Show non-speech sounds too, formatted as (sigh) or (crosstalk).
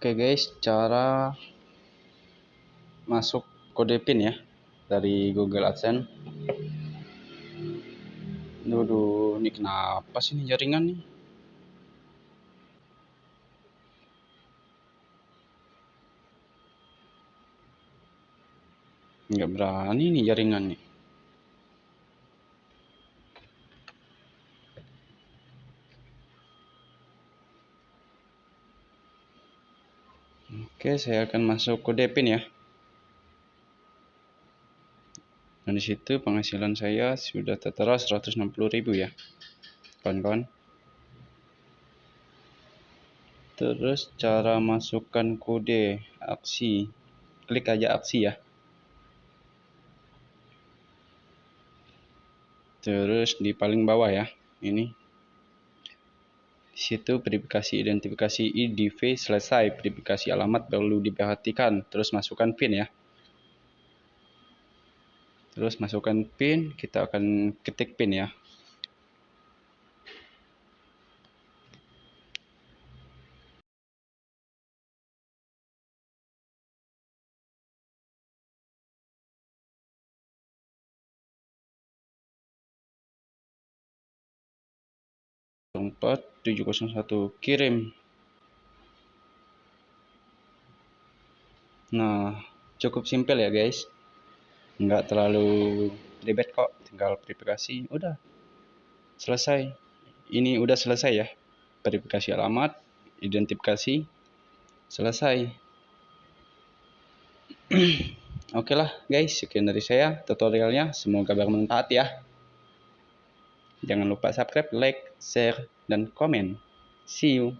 Oke guys, cara masuk kode PIN ya dari Google AdSense. Duh, ini kenapa sih ini jaringan nih? Nggak berani nih jaringan nih. Oke, saya akan masuk kode PIN ya. Dan di situ penghasilan saya sudah tertera 160.000 ya. Kawan-kawan. Terus cara masukkan kode aksi. Klik aja aksi ya. Terus di paling bawah ya. Ini situ verifikasi identifikasi IDV selesai verifikasi alamat perlu diperhatikan. Terus masukkan PIN ya. Terus masukkan PIN kita akan ketik PIN ya. Empat tujuh satu kirim. Nah cukup simpel ya guys. Nggak terlalu ribet kok tinggal verifikasi udah. Selesai. Ini udah selesai ya. Verifikasi alamat identifikasi selesai. (clears throat) Oke lah guys. Sekian dari saya tutorialnya. Semoga bermanfaat ya. Jangan lupa subscribe, like, share, dan komen. See you.